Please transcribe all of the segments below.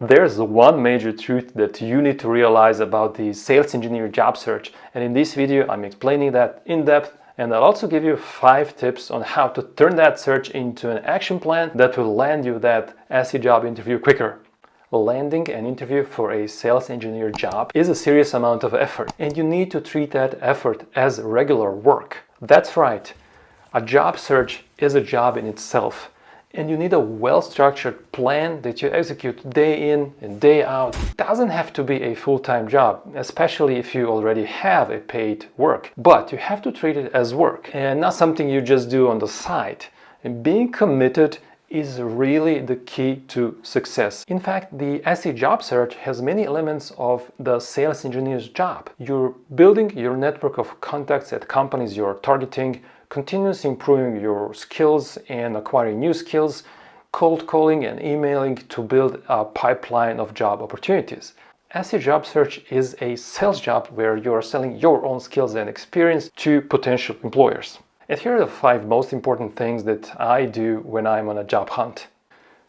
There's one major truth that you need to realize about the sales engineer job search and in this video I'm explaining that in depth and I'll also give you 5 tips on how to turn that search into an action plan that will land you that SE job interview quicker. Landing an interview for a sales engineer job is a serious amount of effort and you need to treat that effort as regular work. That's right, a job search is a job in itself and you need a well-structured plan that you execute day in and day out. It doesn't have to be a full-time job, especially if you already have a paid work, but you have to treat it as work and not something you just do on the side. And being committed is really the key to success. In fact, the SE job search has many elements of the sales engineer's job. You're building your network of contacts at companies you're targeting, continuously improving your skills and acquiring new skills, cold calling and emailing to build a pipeline of job opportunities. SE job search is a sales job where you are selling your own skills and experience to potential employers. And here are the five most important things that I do when I'm on a job hunt.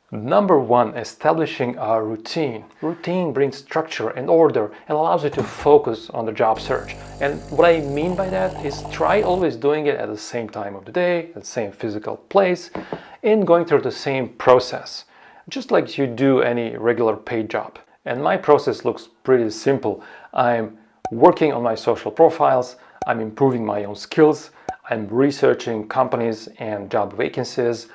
Number one, establishing a routine. Routine brings structure and order and allows you to focus on the job search. And what I mean by that is try always doing it at the same time of the day, at the same physical place, and going through the same process, just like you do any regular paid job. And my process looks pretty simple. I'm working on my social profiles, I'm improving my own skills, I'm researching companies and job vacancies,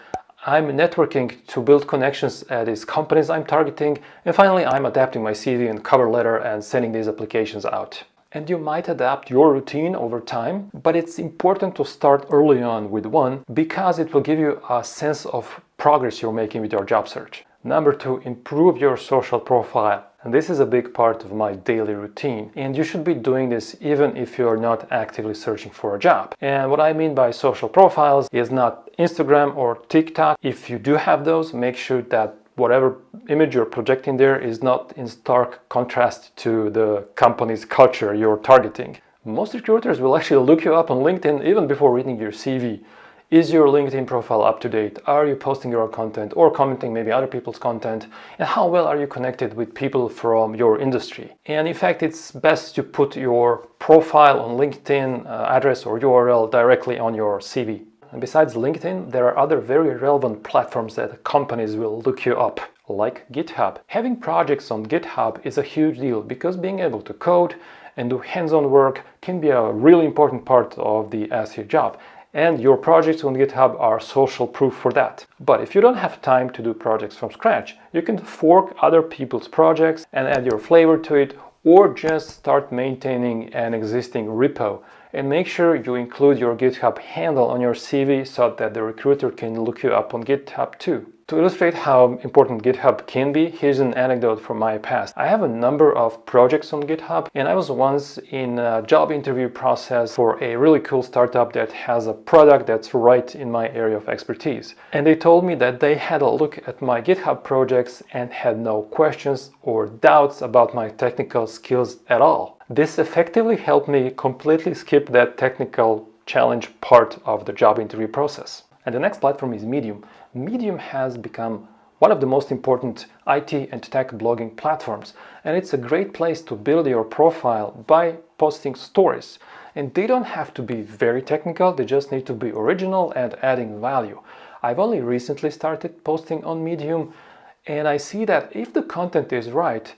I'm networking to build connections at these companies I'm targeting and finally I'm adapting my CV and cover letter and sending these applications out. And you might adapt your routine over time, but it's important to start early on with one because it will give you a sense of progress you're making with your job search. Number two, improve your social profile. And this is a big part of my daily routine. And you should be doing this even if you're not actively searching for a job. And what I mean by social profiles is not Instagram or TikTok. If you do have those, make sure that whatever image you're projecting there is not in stark contrast to the company's culture you're targeting. Most recruiters will actually look you up on LinkedIn even before reading your CV. Is your LinkedIn profile up to date? Are you posting your content or commenting maybe other people's content? And how well are you connected with people from your industry? And in fact, it's best to put your profile on LinkedIn uh, address or URL directly on your CV. And besides LinkedIn, there are other very relevant platforms that companies will look you up, like GitHub. Having projects on GitHub is a huge deal because being able to code and do hands-on work can be a really important part of the SE job and your projects on GitHub are social proof for that. But if you don't have time to do projects from scratch, you can fork other people's projects and add your flavor to it or just start maintaining an existing repo and make sure you include your GitHub handle on your CV so that the recruiter can look you up on GitHub too. To illustrate how important GitHub can be, here's an anecdote from my past. I have a number of projects on GitHub and I was once in a job interview process for a really cool startup that has a product that's right in my area of expertise. And they told me that they had a look at my GitHub projects and had no questions or doubts about my technical skills at all. This effectively helped me completely skip that technical challenge part of the job interview process. And the next platform is Medium. Medium has become one of the most important IT and tech blogging platforms and it's a great place to build your profile by posting stories. And they don't have to be very technical they just need to be original and adding value. I've only recently started posting on Medium and I see that if the content is right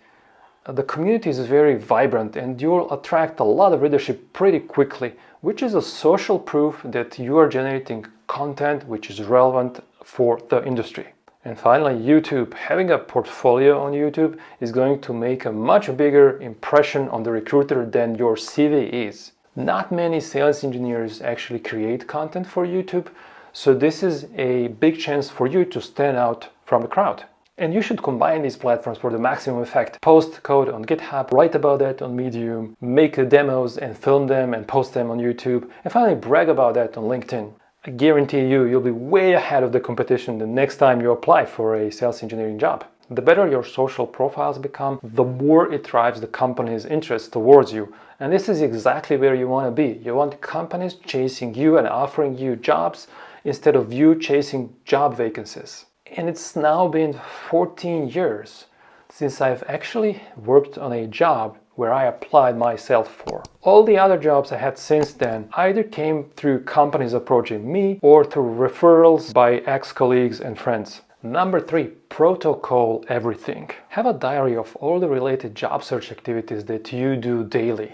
the community is very vibrant and you'll attract a lot of readership pretty quickly which is a social proof that you are generating content which is relevant for the industry. And finally, YouTube. Having a portfolio on YouTube is going to make a much bigger impression on the recruiter than your CV is. Not many sales engineers actually create content for YouTube, so this is a big chance for you to stand out from the crowd. And you should combine these platforms for the maximum effect. Post code on GitHub, write about that on Medium, make demos and film them and post them on YouTube, and finally brag about that on LinkedIn. I guarantee you, you'll be way ahead of the competition the next time you apply for a sales engineering job. The better your social profiles become, the more it drives the company's interest towards you. And this is exactly where you want to be. You want companies chasing you and offering you jobs instead of you chasing job vacancies. And it's now been 14 years since I've actually worked on a job where I applied myself for. All the other jobs I had since then either came through companies approaching me or through referrals by ex-colleagues and friends. Number three, protocol everything. Have a diary of all the related job search activities that you do daily.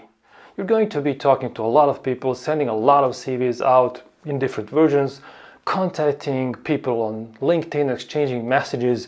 You're going to be talking to a lot of people, sending a lot of CVs out in different versions, contacting people on LinkedIn, exchanging messages,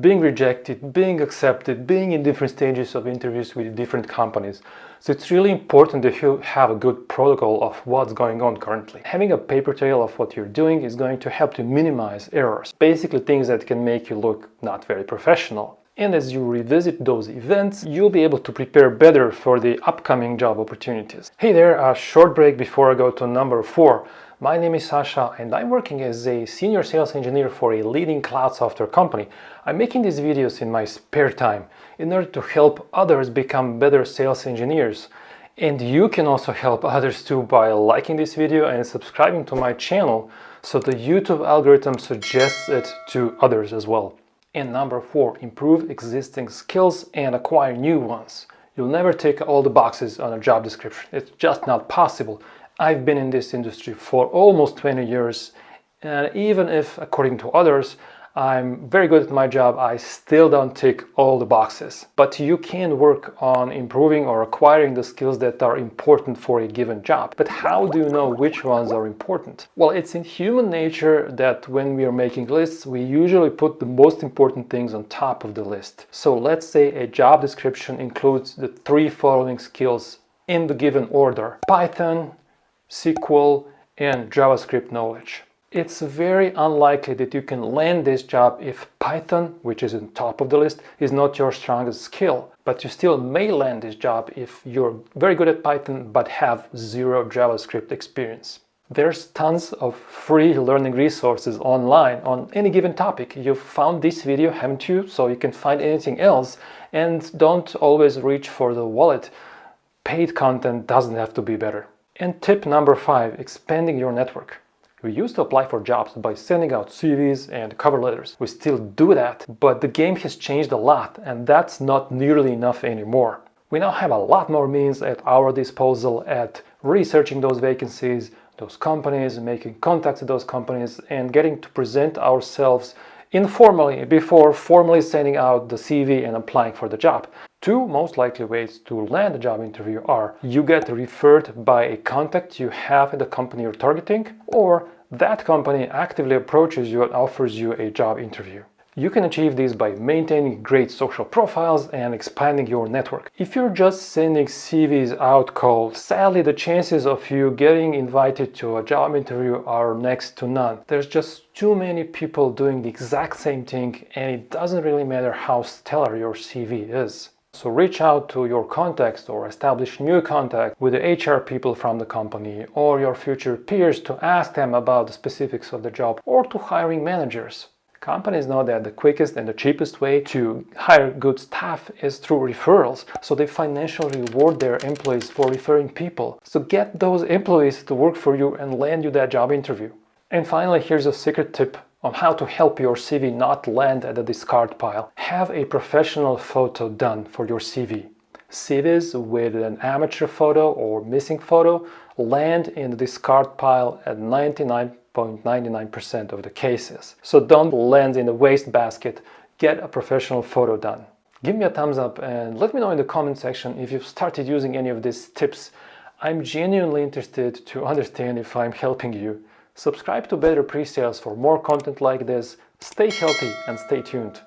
being rejected, being accepted, being in different stages of interviews with different companies. So it's really important that you have a good protocol of what's going on currently. Having a paper trail of what you're doing is going to help to minimize errors, basically things that can make you look not very professional. And as you revisit those events, you'll be able to prepare better for the upcoming job opportunities. Hey there, a short break before I go to number four. My name is Sasha and I'm working as a senior sales engineer for a leading cloud software company. I'm making these videos in my spare time in order to help others become better sales engineers. And you can also help others too by liking this video and subscribing to my channel so the YouTube algorithm suggests it to others as well. And number four, improve existing skills and acquire new ones. You'll never tick all the boxes on a job description. It's just not possible. I've been in this industry for almost 20 years and even if, according to others, I'm very good at my job, I still don't tick all the boxes. But you can work on improving or acquiring the skills that are important for a given job. But how do you know which ones are important? Well, it's in human nature that when we are making lists, we usually put the most important things on top of the list. So let's say a job description includes the three following skills in the given order. Python, SQL and JavaScript knowledge. It's very unlikely that you can land this job if Python, which is on top of the list, is not your strongest skill. But you still may land this job if you're very good at Python but have zero JavaScript experience. There's tons of free learning resources online on any given topic. You've found this video, haven't you? So you can find anything else and don't always reach for the wallet. Paid content doesn't have to be better. And tip number five, expanding your network. We used to apply for jobs by sending out CVs and cover letters. We still do that, but the game has changed a lot and that's not nearly enough anymore. We now have a lot more means at our disposal at researching those vacancies, those companies, making contacts with those companies and getting to present ourselves informally before formally sending out the CV and applying for the job. Two most likely ways to land a job interview are you get referred by a contact you have at the company you're targeting or that company actively approaches you and offers you a job interview. You can achieve this by maintaining great social profiles and expanding your network. If you're just sending CVs out cold, sadly the chances of you getting invited to a job interview are next to none. There's just too many people doing the exact same thing and it doesn't really matter how stellar your CV is. So reach out to your contacts or establish new contact with the HR people from the company or your future peers to ask them about the specifics of the job or to hiring managers. Companies know that the quickest and the cheapest way to hire good staff is through referrals, so they financially reward their employees for referring people. So get those employees to work for you and land you that job interview. And finally, here's a secret tip on how to help your CV not land at the discard pile. Have a professional photo done for your CV. CVs with an amateur photo or missing photo land in the discard pile at 99.99% of the cases. So don't land in the waste basket, get a professional photo done. Give me a thumbs up and let me know in the comment section if you've started using any of these tips. I'm genuinely interested to understand if I'm helping you. Subscribe to Better Presales for more content like this. Stay healthy and stay tuned.